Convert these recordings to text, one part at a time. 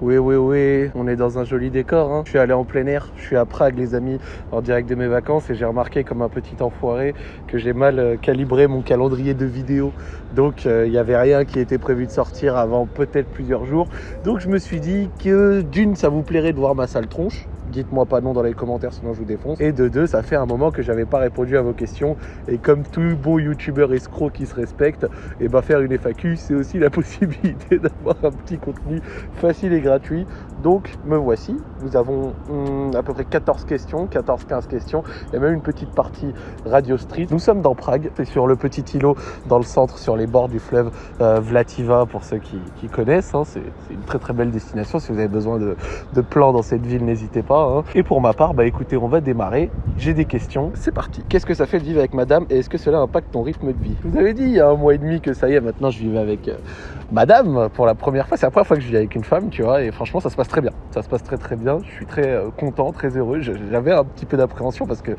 Oui, oui, oui, on est dans un joli décor. Hein. Je suis allé en plein air, je suis à Prague, les amis, en direct de mes vacances, et j'ai remarqué comme un petit enfoiré que j'ai mal euh, calibré mon calendrier de vidéos. Donc, euh, il n'y avait rien qui était prévu de sortir avant peut-être plusieurs jours. Donc, je me suis dit que d'une, ça vous plairait de voir ma sale tronche dites-moi pas non dans les commentaires sinon je vous défonce. Et de deux, ça fait un moment que j'avais pas répondu à vos questions. Et comme tout bon youtubeur escroc qui se respecte, et eh ben faire une FAQ, c'est aussi la possibilité d'avoir un petit contenu facile et gratuit. Donc me voici. Nous avons hum, à peu près 14 questions, 14-15 questions. Il y a même une petite partie Radio Street. Nous sommes dans Prague, c'est sur le petit îlot dans le centre, sur les bords du fleuve euh, Vlativa pour ceux qui, connaissent. Hein. C'est une très très belle destination. Si vous avez besoin de plans dans cette ville, n'hésitez pas. Hein. Et pour ma part, bah écoutez, on va démarrer. J'ai des questions. C'est parti. Qu'est-ce que ça fait de vivre avec madame et est-ce que cela impacte ton rythme de vie? Vous avais dit il y a un mois et demi que ça y est, maintenant je vivais avec euh, madame pour la première fois. C'est la première fois que je vis avec une femme, tu vois, et franchement, ça se passe très bien. Ça se passe très très bien. Je suis très euh, content, très heureux. J'avais un petit peu d'appréhension parce que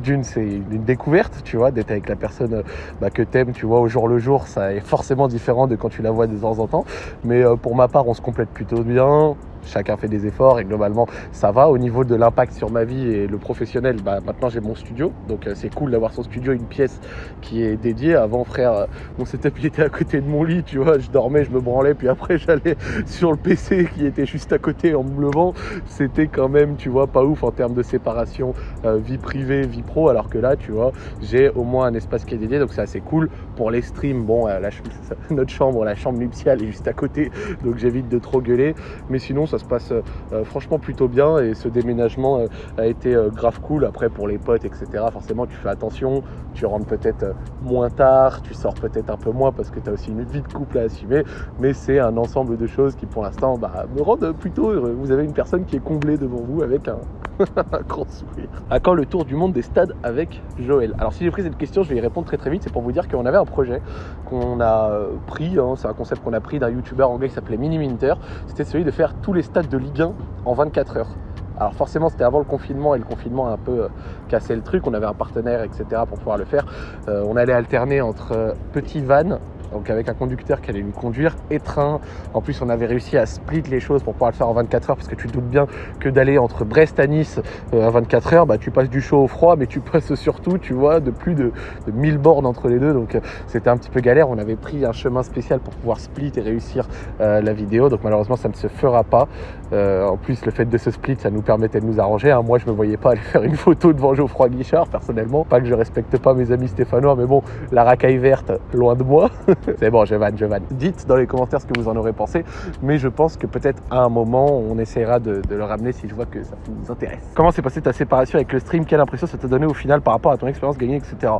d'une, c'est une découverte, tu vois, d'être avec la personne euh, bah, que t'aimes, tu vois, au jour le jour. Ça est forcément différent de quand tu la vois de temps en temps. Mais pour ma part, on se complète plutôt bien chacun fait des efforts et globalement ça va. Au niveau de l'impact sur ma vie et le professionnel, bah, maintenant j'ai mon studio, donc euh, c'est cool d'avoir son studio, une pièce qui est dédiée. Avant frère, mon setup il était à côté de mon lit, tu vois, je dormais, je me branlais, puis après j'allais sur le PC qui était juste à côté en me levant. C'était quand même, tu vois, pas ouf en termes de séparation euh, vie privée, vie pro, alors que là, tu vois, j'ai au moins un espace qui est dédié, donc c'est assez cool. Pour les streams, bon, la, notre chambre, la chambre nuptiale est juste à côté, donc j'évite de trop gueuler, mais sinon ça se passe euh, franchement plutôt bien et ce déménagement euh, a été euh, grave cool. Après pour les potes, etc. Forcément tu fais attention, tu rentres peut-être moins tard, tu sors peut-être un peu moins parce que tu as aussi une vie de couple à assumer, mais c'est un ensemble de choses qui pour l'instant bah, me rendent plutôt heureux. Vous avez une personne qui est comblée devant vous avec un, grand sourire. À quand le tour du monde des stades avec Joël? Alors si j'ai pris cette question, je vais y répondre très très vite. C'est pour vous dire qu'on avait un projet qu'on a pris, hein, c'est un concept qu'on a pris d'un youtubeur anglais qui s'appelait Mini Minter. C'était celui de faire tous les stades de Ligue 1 en 24 heures. Alors forcément c'était avant le confinement et le confinement a un peu euh, cassé le truc, on avait un partenaire etc pour pouvoir le faire. Euh, on allait alterner entre euh, petit van donc avec un conducteur qui allait nous conduire train. En plus, on avait réussi à split les choses pour pouvoir le faire en 24 heures parce que tu te doutes bien que d'aller entre Brest à Nice euh, à 24 heures, bah, tu passes du chaud au froid, mais tu passes surtout, tu vois, de plus de, 1000 bornes entre les deux. Donc euh, c'était un petit peu galère. On avait pris un chemin spécial pour pouvoir split et réussir euh, la vidéo. Donc malheureusement, ça ne se fera pas. En plus, le fait de ce split, ça nous permettait de nous arranger. Hein. Moi, je me voyais pas aller faire une photo devant Geoffroy Guichard, personnellement. Pas que je respecte pas mes amis stéphanois, mais bon, la racaille verte, loin de moi. C'est bon, je vanne, je vanne. Dites dans les commentaires ce que vous en aurez pensé, mais je pense que peut-être à un moment, on essaiera de, le ramener si je vois que ça vous intéresse. Comment s'est passée ta séparation avec le stream? Quelle impression ça t'a donné au final par rapport à ton expérience gagnée, etc.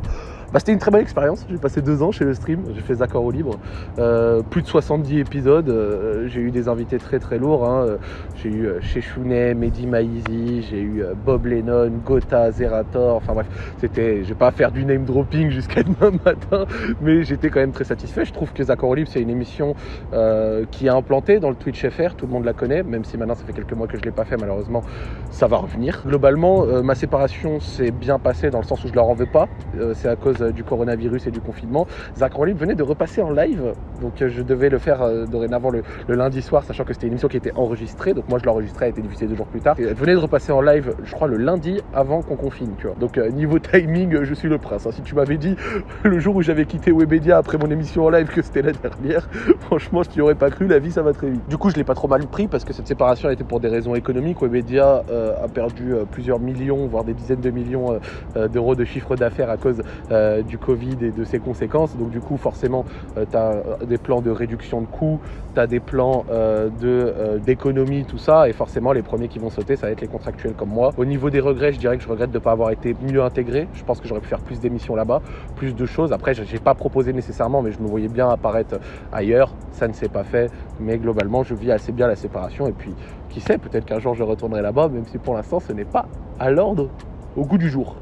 Bah, c'était une très belle expérience. J'ai passé deux ans chez le stream. J'ai fait Zaccord au libre. Euh, plus de 70 épisodes. Euh, j'ai eu des invités très très lourds. Hein. J'ai eu euh, Chounet, Mehdi Maizi, j'ai eu Bob Lennon, Gotha, Zerator. Enfin bref, c'était. Je vais pas faire du name dropping jusqu'à demain matin, mais j'étais quand même très satisfait. Je trouve que Zaccord au libre, c'est une émission qui est implantée dans le Twitch FR. Tout le monde la connaît, même si maintenant ça fait quelques mois que je l'ai pas fait. Malheureusement, ça va revenir. Globalement, ma séparation s'est bien passée dans le sens où je leur en veux pas. c'est à cause euh, du coronavirus et du confinement. Zach Rolling venait de repasser en live, donc euh, je devais le faire euh, dorénavant le, lundi soir, sachant que c'était une émission qui était enregistrée, donc moi je l'enregistrais, elle été diffusée deux jours plus tard. elle venait de repasser en live, je crois, le lundi avant qu'on confine. Donc niveau timing, je suis le prince. Hein. Si tu m'avais dit le jour où j'avais quitté Webedia après mon émission en live que c'était la dernière, franchement, je t'y aurais pas cru, la vie ça va très vite. Du coup, je l'ai pas trop mal pris parce que cette séparation été pour des raisons économiques. Webedia a perdu plusieurs millions, voire des dizaines de millions d'euros de chiffre d'affaires à cause euh, du Covid et de ses conséquences. Donc du coup, forcément, euh, tu as euh, des plans de réduction de coûts, tu as des plans d'économie, tout ça. Et forcément, les premiers qui vont sauter, ça va être les contractuels comme moi. Au niveau des regrets, je dirais que je regrette de ne pas avoir été mieux intégré. Je pense que j'aurais pu faire plus d'émissions là-bas, plus de choses. Après, je n'ai pas proposé nécessairement, mais je me voyais bien apparaître ailleurs. Ça ne s'est pas fait. Mais globalement, je vis assez bien la séparation. Et puis, qui sait, peut-être qu'un jour je retournerai là-bas, même si pour l'instant, ce n'est pas à l'ordre au goût du jour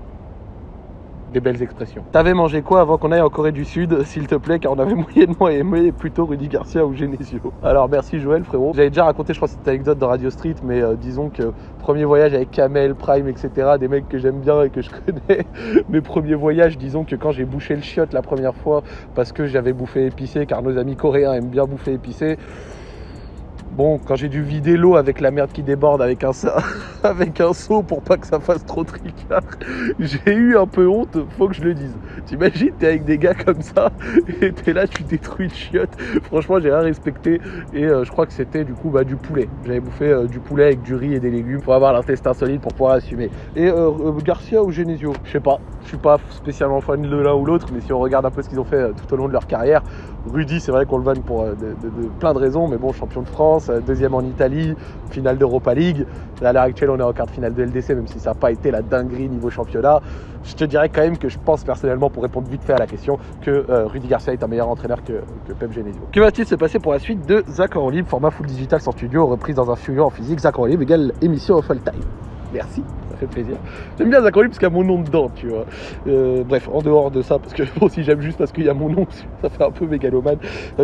des belles expressions. T'avais mangé quoi avant qu'on aille en Corée du Sud, s'il te plaît, car on avait moyennement aimé plutôt Rudy Garcia ou Genesio. Alors merci Joël, frérot. J'avais déjà raconté, je crois, cette anecdote de Radio Street, mais euh, disons que premier voyage avec Kamel, Prime, etc., des mecs que j'aime bien et que je connais. Mes premiers voyages, disons que quand j'ai bouché le chiotte la première fois parce que j'avais bouffé épicé, car nos amis coréens aiment bien bouffer épicé Bon, quand j'ai dû vider l'eau avec la merde qui déborde avec un, avec un seau pour pas que ça fasse trop tricard, j'ai eu un peu honte, faut que je le dise. T'imagines, t'es avec des gars comme ça et t'es là, tu détruis de chiottes. Franchement, j'ai rien respecté et euh, je crois que c'était du coup bah, du poulet. J'avais bouffé euh, du poulet avec du riz et des légumes pour avoir l'intestin solide pour pouvoir assumer. Et euh, Garcia ou Genesio, je sais pas. Je suis pas spécialement fan de l'un ou l'autre, mais si on regarde un peu ce qu'ils ont fait tout au long de leur carrière, Rudy, c'est vrai qu'on le vanne pour de, de, plein de raisons, mais bon, champion de France, deuxième en Italie, finale d'Europa League. à l'heure actuelle, on est en quart de finale de LDC, même si ça n'a pas été la dinguerie niveau championnat. Je te dirais quand même que je pense personnellement, pour répondre vite fait à la question, que Rudy Garcia est un meilleur entraîneur que, que Pep Genesio. Que va-t-il se passer pour la suite de Zach en libre, format full digital sans studio, reprise dans un studio en physique, Zach en libre égale émission au full time Merci fait plaisir. J'aime bien Zachary parce qu'il y a mon nom dedans, tu vois. Euh, bref, en dehors de ça, parce que moi aussi j'aime juste parce qu'il y a mon nom, ça fait un peu mégalomane.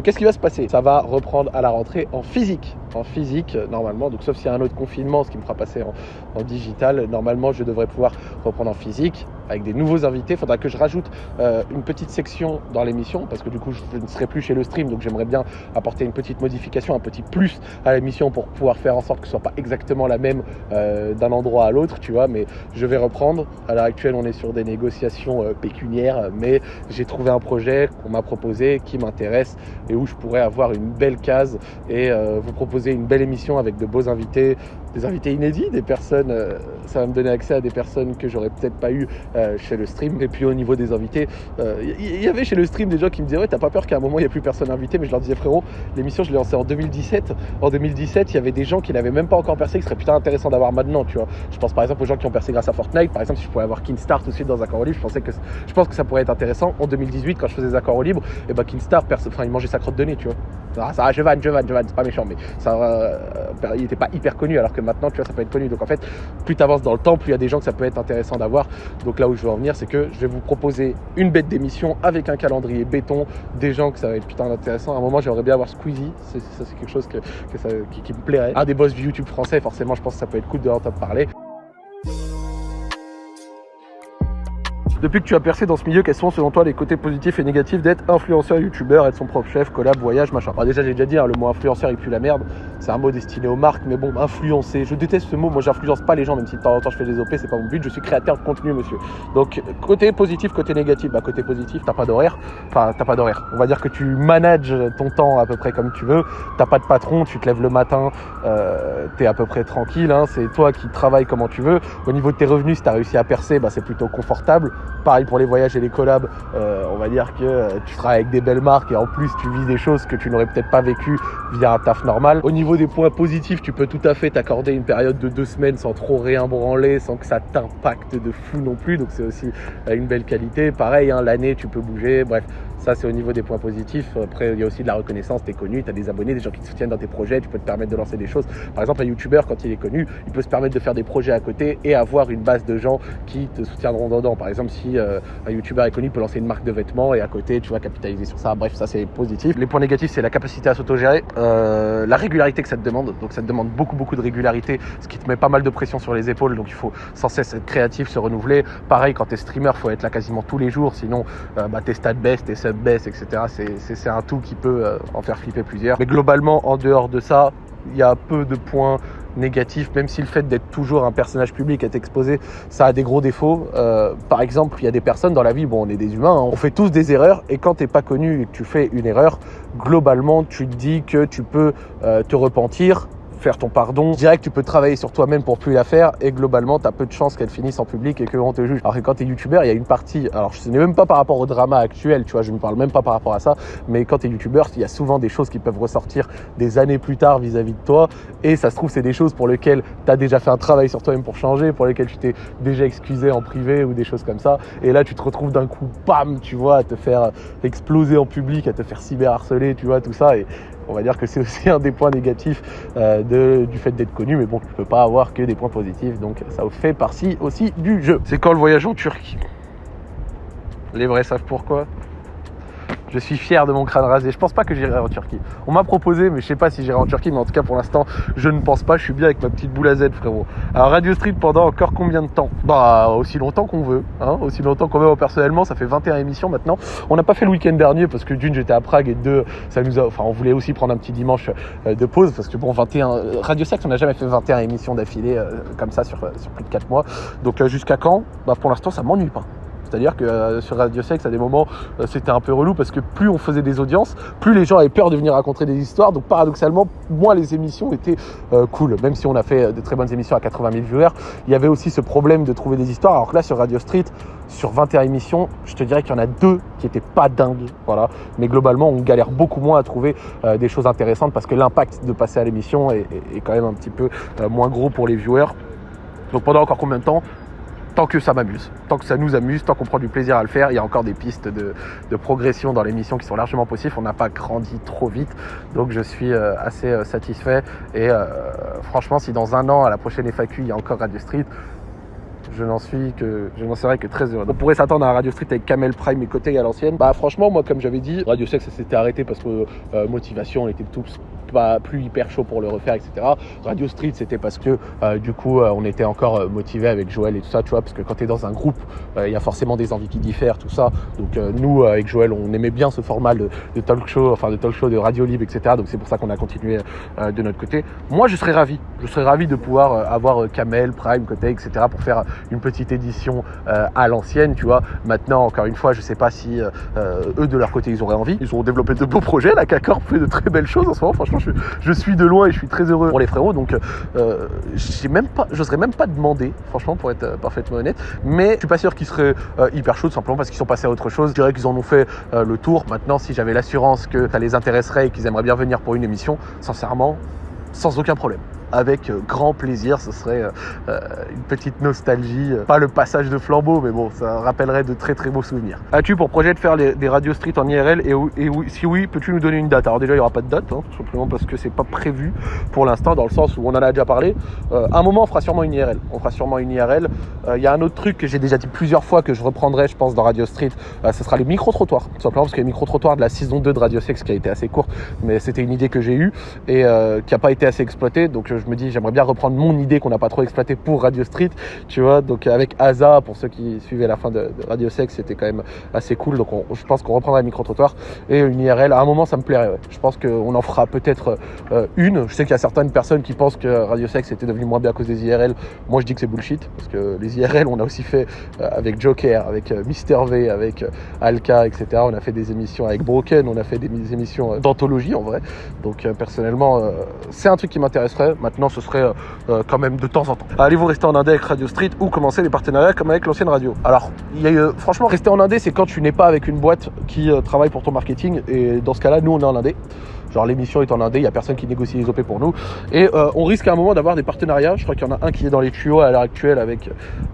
Qu'est-ce qui va se passer? Ça va reprendre à la rentrée en physique. En physique, normalement, donc sauf s'il y a un autre confinement, ce qui me fera passer en, digital, normalement je devrais pouvoir reprendre en physique avec des nouveaux invités. Il faudra que je rajoute euh, une petite section dans l'émission parce que du coup je ne serai plus chez le stream, donc j'aimerais bien apporter une petite modification, un petit plus à l'émission pour pouvoir faire en sorte que ce soit pas exactement la même euh, d'un endroit à l'autre, tu vois mais je vais reprendre. À l'heure actuelle, on est sur des négociations euh, pécuniaires, mais j'ai trouvé un projet qu'on m'a proposé qui m'intéresse et où je pourrais avoir une belle case et vous proposer une belle émission avec de beaux invités, des invités inédits, des personnes, euh, ça va me donner accès à des personnes que j'aurais peut-être pas eu chez le stream. Et puis au niveau des invités, il y, avait chez le stream des gens qui me disaient ouais t'as pas peur qu'à un moment il n'y a plus personne invité, mais je leur disais frérot, l'émission je l'ai lancée en 2017. En 2017, il y avait des gens qui n'avaient même pas encore percé, qui serait putain intéressant d'avoir maintenant, tu vois. Je pense par exemple aux gens qui ont percé grâce à Fortnite. Par exemple, si je pouvais avoir Kinstar tout de suite dans Accord au libre, je pensais que je pense que ça pourrait être intéressant. En 2018, quand je faisais Accords au libre, et bah Kinstar, enfin, il mangeait sa crotte de nez, tu vois. Ah, ça, je vanne, je vanne, je vanne, c'est pas méchant, mais ça, euh, il était pas hyper connu, alors que maintenant, tu vois, ça peut être connu. Donc en fait, plus tu avances dans le temps, plus il y a des gens que ça peut être intéressant d'avoir. Donc là où je veux en venir, c'est que je vais vous proposer une bête d'émission avec un calendrier béton, des gens que ça va être putain intéressant. À un moment, j'aimerais bien avoir Squeezie, ça c'est quelque chose que, ça, qui, me plairait. Un des boss du YouTube français, forcément, je pense que ça peut être cool de l'entendre parler. Depuis que tu as percé dans ce milieu, quels sont selon toi les côtés positifs et négatifs d'être influenceur, youtubeur, être son propre chef, collab, voyage, machin? Déjà, j'ai déjà dit, hein, le mot influenceur il pue la merde. C'est un mot destiné aux marques, mais bon, influencer. Je déteste ce mot. Moi, j'influence pas les gens, même si de temps en temps je fais des OP, c'est pas mon but. Je suis créateur de contenu, monsieur. Donc, côté positif, côté négatif. Bah, côté positif, t'as pas d'horaire. Enfin, t'as pas d'horaire. On va dire que tu manages ton temps à peu près comme tu veux. T'as pas de patron, tu te lèves le matin, euh, t'es à peu près tranquille. Hein, c'est toi qui travailles comment tu veux. Au niveau de tes revenus, si t'as réussi à percer, bah, c'est plutôt confortable. Pareil pour les voyages et les collabs, euh, on va dire que euh, tu seras avec des belles marques et en plus tu vis des choses que tu n'aurais peut-être pas vécu via un taf normal. Au niveau des points positifs, tu peux tout à fait t'accorder une période de deux semaines sans trop rien branler, sans que ça t'impacte de fou non plus. Donc c'est aussi euh, une belle qualité. Pareil, hein, l'année tu peux bouger. Bref, ça, c'est au niveau des points positifs. Après, il y a aussi de la reconnaissance. Tu es connu, tu as des abonnés, des gens qui te soutiennent dans tes projets. Tu peux te permettre de lancer des choses. Par exemple, un YouTuber, quand il est connu, il peut se permettre de faire des projets à côté et avoir une base de gens qui te soutiendront dedans. Par exemple, si euh, un YouTuber est connu, il peut lancer une marque de vêtements et à côté, tu vas capitaliser sur ça. Bref, ça, c'est positif. Les points négatifs, c'est la capacité à s'autogérer, euh, la régularité que ça te demande. Donc, ça te demande beaucoup, beaucoup de régularité, ce qui te met pas mal de pression sur les épaules. Donc, il faut sans cesse être créatif, se renouveler. Pareil, quand tu es streamer, faut être là quasiment tous les jours. Sinon, euh, bah, tes stats baissent, tes subs baissent, etc c'est un tout qui peut euh, en faire flipper plusieurs. Mais globalement, en dehors de ça, il y a peu de points négatifs, même si le fait d'être toujours un personnage public, être exposé, ça a des gros défauts. Euh, par exemple, il y a des personnes dans la vie, bon, on est des humains, hein, on fait tous des erreurs, et quand tu n'es pas connu et que tu fais une erreur, globalement, tu te dis que tu peux euh, te repentir, faire ton pardon. Direct, tu peux travailler sur toi-même pour plus la faire et globalement, tu as peu de chances qu'elle finisse en public et qu'on te juge. Alors que quand tu es youtubeur, il y a une partie, alors ce n'est même pas par rapport au drama actuel, tu vois, je ne parle même pas par rapport à ça, mais quand tu es youtubeur, il y a souvent des choses qui peuvent ressortir des années plus tard vis-à-vis de toi et ça se trouve, c'est des choses pour lesquelles tu as déjà fait un travail sur toi-même pour changer, pour lesquelles tu t'es déjà excusé en privé ou des choses comme ça. Et là, tu te retrouves d'un coup, bam, tu vois, à te faire exploser en public, à te faire cyberharceler, tu vois, tout ça. Et, on va dire que c'est aussi un des points négatifs euh, du fait d'être connu, mais bon, tu peux pas avoir que des points positifs, donc ça fait partie aussi du jeu. C'est quand le voyage en Turquie? Les vrais savent pourquoi? Je suis fier de mon crâne rasé. Je pense pas que j'irai en Turquie. On m'a proposé, mais je sais pas si j'irai en Turquie. Mais en tout cas, pour l'instant, je ne pense pas. Je suis bien avec ma petite boule à Z, frérot. Alors, Radio Street pendant encore combien de temps? Bah, aussi longtemps qu'on veut. Hein aussi longtemps qu'on veut. personnellement, ça fait 21 émissions maintenant. On n'a pas fait le week-end dernier parce que d'une, j'étais à Prague et deux, ça nous a. Enfin, on voulait aussi prendre un petit dimanche euh, de pause parce que bon, 21. Radio Sex, on n'a jamais fait 21 émissions d'affilée euh, comme ça sur, sur plus de 4 mois. Donc, jusqu'à quand? Bah, pour l'instant, ça m'ennuie pas. C'est-à-dire que euh, sur Radio Sex, à des moments, euh, c'était un peu relou parce que plus on faisait des audiences, plus les gens avaient peur de venir raconter des histoires. Donc paradoxalement, moins les émissions étaient euh, cool. Même si on a fait de très bonnes émissions à 80 000 viewers, il y avait aussi ce problème de trouver des histoires. Alors que là, sur Radio Street, sur 21 émissions, je te dirais qu'il y en a deux qui étaient pas dingues. Mais globalement, on galère beaucoup moins à trouver des choses intéressantes parce que l'impact de passer à l'émission est, quand même un petit peu moins gros pour les viewers. Donc pendant encore combien de temps tant que ça m'amuse, tant que ça nous amuse, tant qu'on prend du plaisir à le faire. Il y a encore des pistes de, progression dans l'émission qui sont largement possibles. On n'a pas grandi trop vite, donc je suis euh, assez euh, satisfait. Et euh, franchement, si dans un an, à la prochaine FAQ, il y a encore Radio Street, je n'en suis que je n'en serais que très heureux. On pourrait s'attendre à Radio Street avec Kamel Prime et côté à l'ancienne. Bah franchement moi comme j'avais dit, Radio Sex s'était arrêté parce que motivation on était tous pas plus hyper chaud pour le refaire, etc. Radio Street, c'était parce que euh, du coup, euh, on était encore euh, motivé avec Joël et tout ça, tu vois, parce que quand tu es dans un groupe, il y a forcément des envies qui diffèrent, tout ça. Donc nous, avec Joël, on aimait bien ce format de, talk show, enfin de talk show de radio libre, etc. Donc c'est pour ça qu'on a continué de notre côté. Moi, je serais ravi. Je serais ravi de pouvoir avoir Kamel, Prime, côté, etc. pour faire une petite édition à l'ancienne, tu vois. Maintenant, encore une fois, je sais pas si eux de leur côté ils auraient envie. Ils ont développé de beaux projets. La CACOR fait de très belles choses en ce moment. Franchement, je, suis de loin et je suis très heureux pour les frérots. Donc, euh, même pas, j'oserais même pas demander, franchement, pour être euh, parfaitement honnête. Mais je suis pas sûr qu'ils seraient euh, hyper chauds, simplement parce qu'ils sont passés à autre chose. Je dirais qu'ils en ont fait le tour. Maintenant, si j'avais l'assurance que ça les intéresserait et qu'ils aimeraient bien venir pour une émission, sincèrement, sans aucun problème avec euh, grand plaisir. Ce serait euh, euh, une petite nostalgie, pas le passage de flambeau, mais bon, ça rappellerait de très très beaux souvenirs. As-tu pour projet de faire des Radio Street en IRL et, si oui, peux-tu nous donner une date? Alors déjà, il n'y aura pas de date, hein, simplement parce que c'est pas prévu pour l'instant, dans le sens où on en a déjà parlé. un moment, on fera sûrement une IRL. On fera sûrement une IRL. Il y a un autre truc que j'ai déjà dit plusieurs fois que je reprendrai, je pense, dans Radio Street. ce sera les micro-trottoirs, tout simplement parce que les micro-trottoirs de la saison 2 de Radio Sex qui a été assez courte, mais c'était une idée que j'ai eue et qui n'a pas été assez exploitée. Donc je me dis, j'aimerais bien reprendre mon idée qu'on n'a pas trop exploité pour Radio Street, tu vois. Donc avec Asa, pour ceux qui suivaient la fin de, Radio Sex, c'était quand même assez cool. Donc je pense qu'on reprendra un micro-trottoir et une IRL. À un moment, ça me plairait. Je pense qu'on en fera peut-être euh, une. Je sais qu'il y a certaines personnes qui pensent que Radio Sex était devenu moins bien à cause des IRL. Moi, je dis que c'est bullshit parce que les IRL, on a aussi fait euh, avec Joker, avec euh, Mister V, avec Alka, etc. On a fait des émissions avec Broken, on a fait des émissions d'anthologie en vrai. Donc personnellement, c'est un truc qui m'intéresserait. Maintenant, ce serait euh, euh, quand même de temps en temps. Allez-vous rester en Indé avec Radio Street ou commencer les partenariats comme avec l'ancienne radio Alors, y a, euh, franchement, rester en Indé, c'est quand tu n'es pas avec une boîte qui travaille pour ton marketing. Et dans ce cas-là, nous, on est en Indé. Genre l'émission est en indé, il n'y a personne qui négocie les OP pour nous. Et euh, on risque à un moment d'avoir des partenariats. Je crois qu'il y en a un qui est dans les tuyaux à l'heure actuelle avec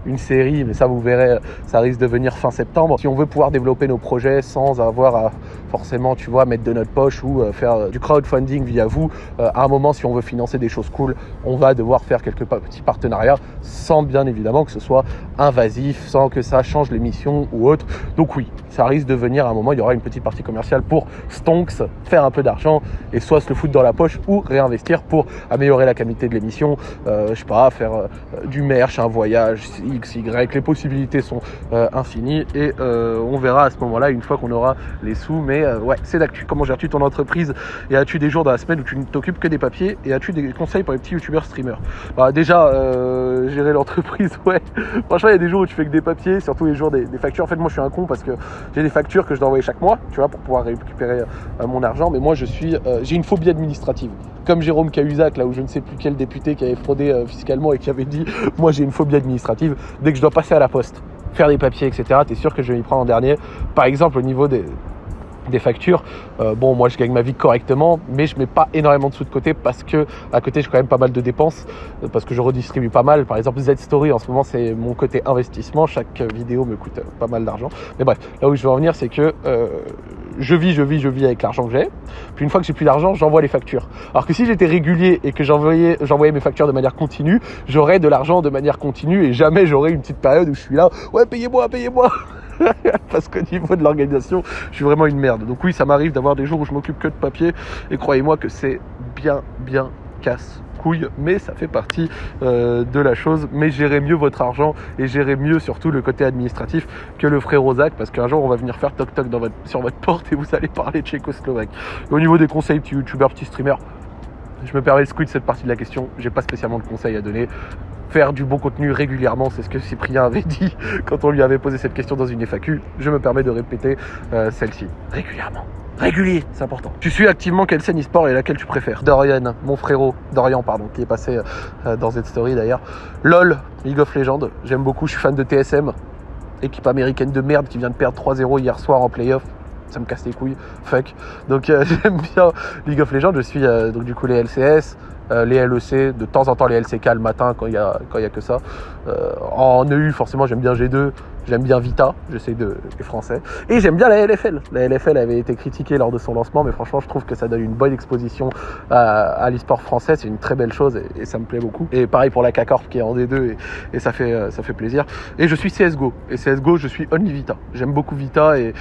une série, mais ça vous verrez, ça risque de venir fin septembre. Si on veut pouvoir développer nos projets sans avoir à forcément, tu vois, mettre de notre poche ou euh, faire euh, du crowdfunding via vous, à un moment, si on veut financer des choses cool, on va devoir faire quelques petits partenariats sans bien évidemment que ce soit invasif, sans que ça change l'émission ou autre. Donc oui, ça risque de venir à un moment, il y aura une petite partie commerciale pour Stonks, faire un peu d'argent et soit se le foutre dans la poche ou réinvestir pour améliorer la qualité de l'émission, euh, je sais pas, faire euh, du merch, un voyage, X, Y, les possibilités sont euh, infinies et on verra à ce moment-là une fois qu'on aura les sous. Mais ouais, c'est d'actu. Comment gères-tu ton entreprise et as-tu des jours dans la semaine où tu ne t'occupes que des papiers et as-tu des conseils pour les petits youtubeurs streamers? Bah, Déjà, gérer l'entreprise, ouais. Franchement, il y a des jours où tu fais que des papiers, surtout les jours des, factures. En fait, moi, je suis un con parce que j'ai des factures que je dois envoyer chaque mois, tu vois, pour pouvoir récupérer mon argent. Mais moi, je suis euh, j'ai une phobie administrative. Comme Jérôme Cahuzac, là où je ne sais plus quel député qui avait fraudé euh, fiscalement et qui avait dit Moi j'ai une phobie administrative, dès que je dois passer à la poste, faire des papiers, etc., tu es sûr que je vais m'y prendre en dernier. Par exemple, au niveau des, des factures. Euh, bon, moi, je gagne ma vie correctement, mais je mets pas énormément de sous de côté parce que à côté, j'ai quand même pas mal de dépenses euh, parce que je redistribue pas mal. Par exemple, Z Story en ce moment, c'est mon côté investissement. Chaque vidéo me coûte pas mal d'argent. Mais bref, là où je veux en venir, c'est que euh, je vis, je vis, je vis avec l'argent que j'ai. Puis une fois que j'ai plus d'argent, j'envoie les factures. Alors que si j'étais régulier et que j'envoyais, j'envoyais mes factures de manière continue, j'aurais de l'argent de manière continue et jamais j'aurais une petite période où je suis là, ouais, payez-moi, payez-moi. parce qu'au niveau de l'organisation, je suis vraiment une merde. Donc oui, ça m'arrive d'avoir des jours où je m'occupe que de papier, et croyez-moi que c'est bien, bien casse couille, mais ça fait partie euh, de la chose. Mais gérez mieux votre argent et gérez mieux surtout le côté administratif que le frère Rosac, parce qu'un jour on va venir faire toc toc sur votre porte et vous allez parler tchécoslovaque. Au niveau des conseils, petit youtubeur, petit streamer, je me permets de squid cette partie de la question. J'ai pas spécialement de conseils à donner. Faire du bon contenu régulièrement, c'est ce que Cyprien avait dit quand on lui avait posé cette question dans une FAQ. Je me permets de répéter euh, celle-ci. Régulièrement. Régulier, c'est important. Tu suis activement quelle scène e-sport et laquelle tu préfères? Dorian, mon frérot, Dorian, pardon, qui est passé euh, dans cette story d'ailleurs. LOL, League of Legends, j'aime beaucoup, je suis fan de TSM, équipe américaine de merde qui vient de perdre 3-0 hier soir en playoff ça me casse les couilles, fuck. Donc euh, j'aime bien League of Legends, je suis euh, donc du coup les LCS, euh, les LEC, de temps en temps les LCK le matin quand il y a, quand y a que ça. en EU forcément j'aime bien G2, J'aime bien Vita, j'essaie de les français. Et j'aime bien la LFL. La LFL avait été critiquée lors de son lancement, mais franchement, je trouve que ça donne une bonne exposition à, à l'e-sport français. C'est une très belle chose et, ça me plaît beaucoup. Et pareil pour la K-Corp qui est en D2 et, ça, fait, euh, ça fait plaisir. Et je suis CSGO. Et CSGO, je suis Only Vita. J'aime beaucoup Vita et,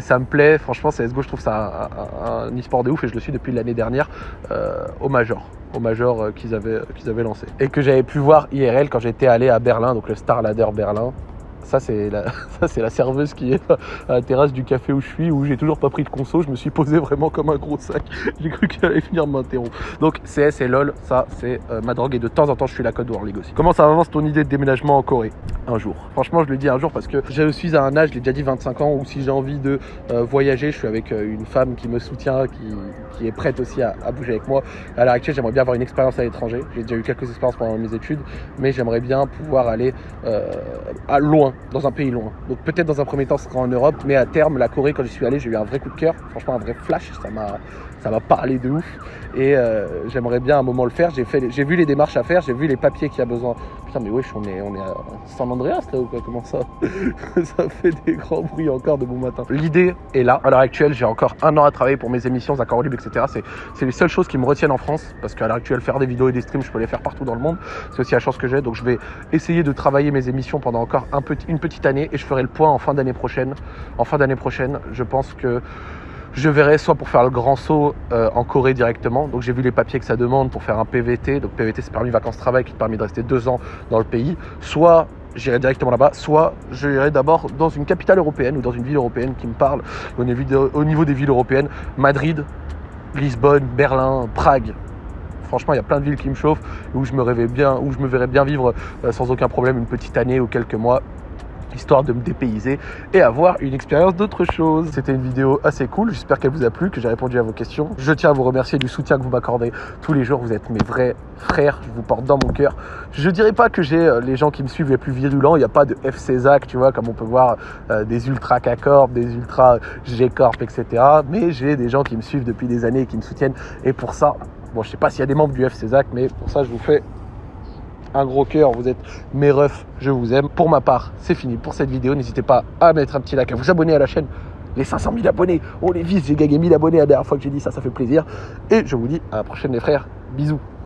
ça me plaît. Franchement, CSGO, je trouve ça un, un, e-sport de ouf et je le suis depuis l'année dernière euh, au Major au Major euh, qu'ils avaient, qu'ils avaient lancé. Et que j'avais pu voir IRL quand j'étais allé à Berlin, donc le Star Ladder Berlin. Ça, c'est la, serveuse qui est à la terrasse du café où je suis, où j'ai toujours pas pris de conso. Je me suis posé vraiment comme un gros sac. J'ai cru qu'elle allait venir m'interrompre. Donc, CS et LOL, ça, c'est euh, ma drogue. Et de temps en temps, je suis la code War League aussi. Comment ça avance ton idée de déménagement en Corée? Un jour. Franchement, je le dis un jour parce que je suis à un âge, je l'ai déjà dit, 25 ans, où si j'ai envie de euh, voyager, je suis avec euh, une femme qui me soutient, qui, qui est prête aussi à, à, bouger avec moi. À l'heure actuelle, j'aimerais bien avoir une expérience à l'étranger. J'ai déjà eu quelques expériences pendant mes études, mais j'aimerais bien pouvoir aller à loin dans un pays loin. Donc peut-être dans un premier temps ce sera en Europe, mais à terme la Corée quand j'y suis allé j'ai eu un vrai coup de cœur, franchement un vrai flash, ça m'a ça m'a parlé de ouf et euh, j'aimerais bien un moment le faire. J'ai fait, j'ai vu les démarches à faire, j'ai vu les papiers qu'il y a besoin. Putain mais wesh on est on est à San Andreas là ou quoi? Comment ça? Ça fait des grands bruits encore de bon matin. L'idée est là. À l'heure actuelle j'ai encore un an à travailler pour mes émissions, Accord Libre, etc. C'est c'est les seules choses qui me retiennent en France parce qu'à l'heure actuelle faire des vidéos et des streams je peux les faire partout dans le monde. C'est aussi la chance que j'ai donc je vais essayer de travailler mes émissions pendant encore un une petite année et je ferai le point en fin d'année prochaine. En fin d'année prochaine je pense que je verrai soit pour faire le grand saut euh, en Corée directement. Donc j'ai vu les papiers que ça demande pour faire un PVT. Donc PVT c'est permis vacances-travail qui te permet de rester deux ans dans le pays. Soit j'irai directement là-bas, soit j'irai d'abord dans une capitale européenne ou dans une ville européenne qui me parle au niveau, au niveau des villes européennes. Madrid, Lisbonne, Berlin, Prague. Franchement, il y a plein de villes qui me chauffent où je me rêvais bien, où je me verrais bien vivre euh, sans aucun problème une petite année ou quelques mois histoire de me dépayser et avoir une expérience d'autre chose. C'était une vidéo assez cool, j'espère qu'elle vous a plu, que j'ai répondu à vos questions. Je tiens à vous remercier du soutien que vous m'accordez tous les jours, vous êtes mes vrais frères, je vous porte dans mon cœur. Je dirais pas que j'ai euh, les gens qui me suivent les plus virulents, il n'y a pas de FC Zach, tu vois, comme on peut voir euh, des ultra K-Corp, des ultra G-Corp, etc. Mais j'ai des gens qui me suivent depuis des années et qui me soutiennent et pour ça, bon je sais pas s'il y a des membres du FC Zach, mais pour ça je vous fais un gros cœur, vous êtes mes refs, je vous aime. Pour ma part, c'est fini pour cette vidéo. N'hésitez pas à mettre un petit like, à vous abonner à la chaîne. Les 500 000 abonnés, on les vise, j'ai gagné 1000 abonnés la dernière fois que j'ai dit ça, ça fait plaisir. Et je vous dis à la prochaine les frères, bisous.